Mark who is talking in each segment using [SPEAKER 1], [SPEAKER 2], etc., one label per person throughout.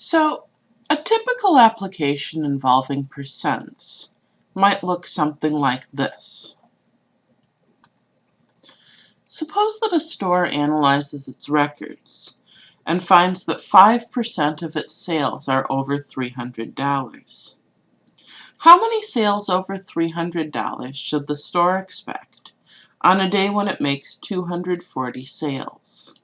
[SPEAKER 1] So, a typical application involving percents might look something like this. Suppose that a store analyzes its records and finds that 5% of its sales are over $300. How many sales over $300 should the store expect on a day when it makes 240 sales?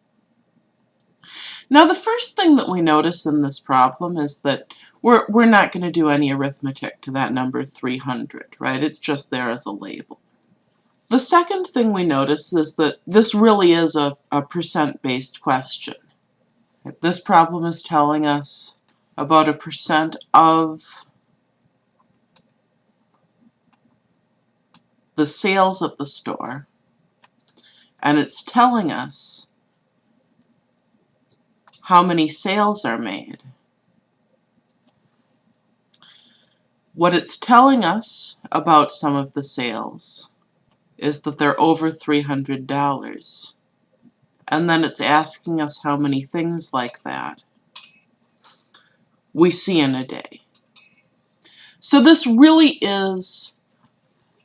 [SPEAKER 1] Now the first thing that we notice in this problem is that we're, we're not going to do any arithmetic to that number 300, right? It's just there as a label. The second thing we notice is that this really is a, a percent-based question. This problem is telling us about a percent of the sales at the store, and it's telling us how many sales are made. What it's telling us about some of the sales is that they're over $300. And then it's asking us how many things like that we see in a day. So this really is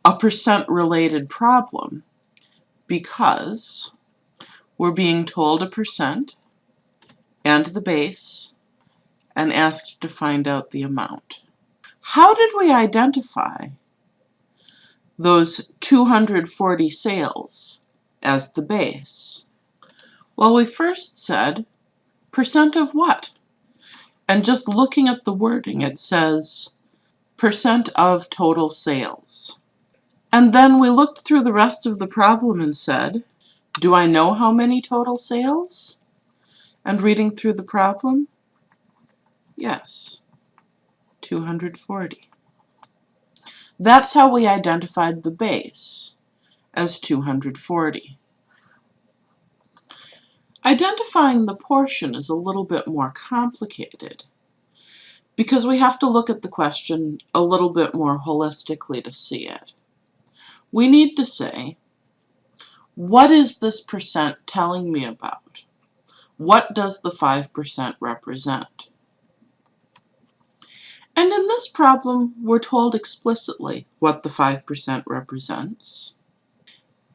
[SPEAKER 1] a percent related problem because we're being told a percent and the base and asked to find out the amount. How did we identify those 240 sales as the base? Well, we first said percent of what? And just looking at the wording, it says percent of total sales. And then we looked through the rest of the problem and said, do I know how many total sales? And reading through the problem, yes, 240. That's how we identified the base as 240. Identifying the portion is a little bit more complicated because we have to look at the question a little bit more holistically to see it. We need to say, what is this percent telling me about? What does the 5% represent? And in this problem, we're told explicitly what the 5% represents.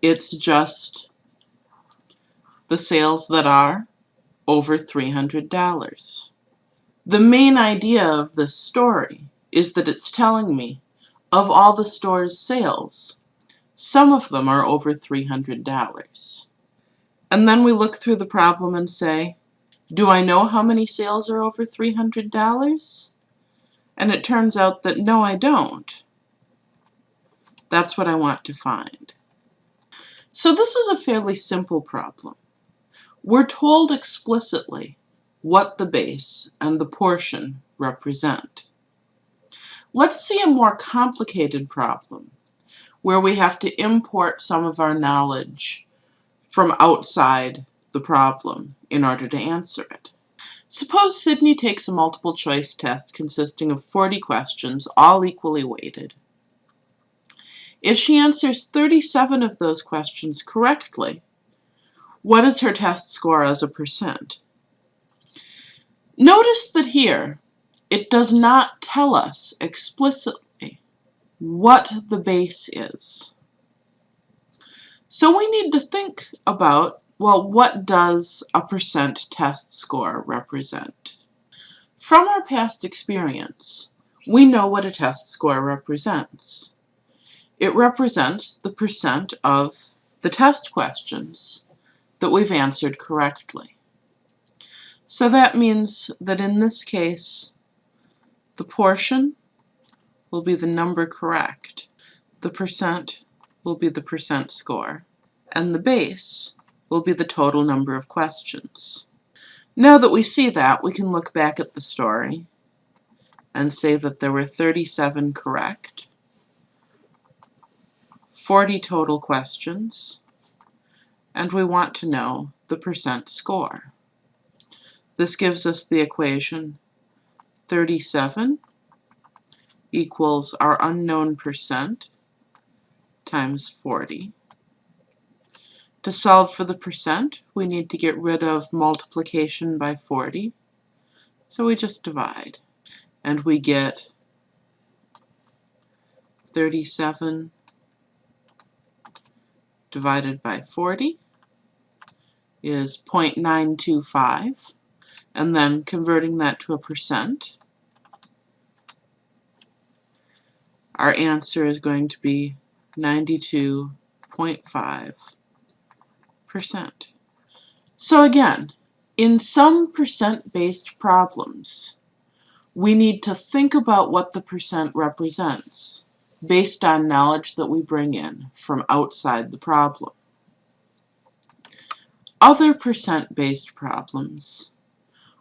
[SPEAKER 1] It's just the sales that are over $300. The main idea of this story is that it's telling me of all the store's sales, some of them are over $300. And then we look through the problem and say, do I know how many sales are over $300? And it turns out that no, I don't. That's what I want to find. So this is a fairly simple problem. We're told explicitly what the base and the portion represent. Let's see a more complicated problem where we have to import some of our knowledge from outside the problem in order to answer it. Suppose Sydney takes a multiple choice test consisting of 40 questions, all equally weighted. If she answers 37 of those questions correctly, what is her test score as a percent? Notice that here, it does not tell us explicitly what the base is. So we need to think about, well, what does a percent test score represent? From our past experience, we know what a test score represents. It represents the percent of the test questions that we've answered correctly. So that means that in this case, the portion will be the number correct. The percent will be the percent score, and the base will be the total number of questions. Now that we see that, we can look back at the story and say that there were 37 correct, 40 total questions, and we want to know the percent score. This gives us the equation 37 equals our unknown percent times 40. To solve for the percent, we need to get rid of multiplication by 40. So we just divide. And we get 37 divided by 40 is 0.925. And then converting that to a percent, our answer is going to be 92.5%. So again, in some percent-based problems, we need to think about what the percent represents based on knowledge that we bring in from outside the problem. Other percent-based problems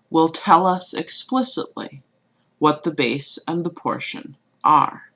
[SPEAKER 1] will tell us explicitly what the base and the portion are.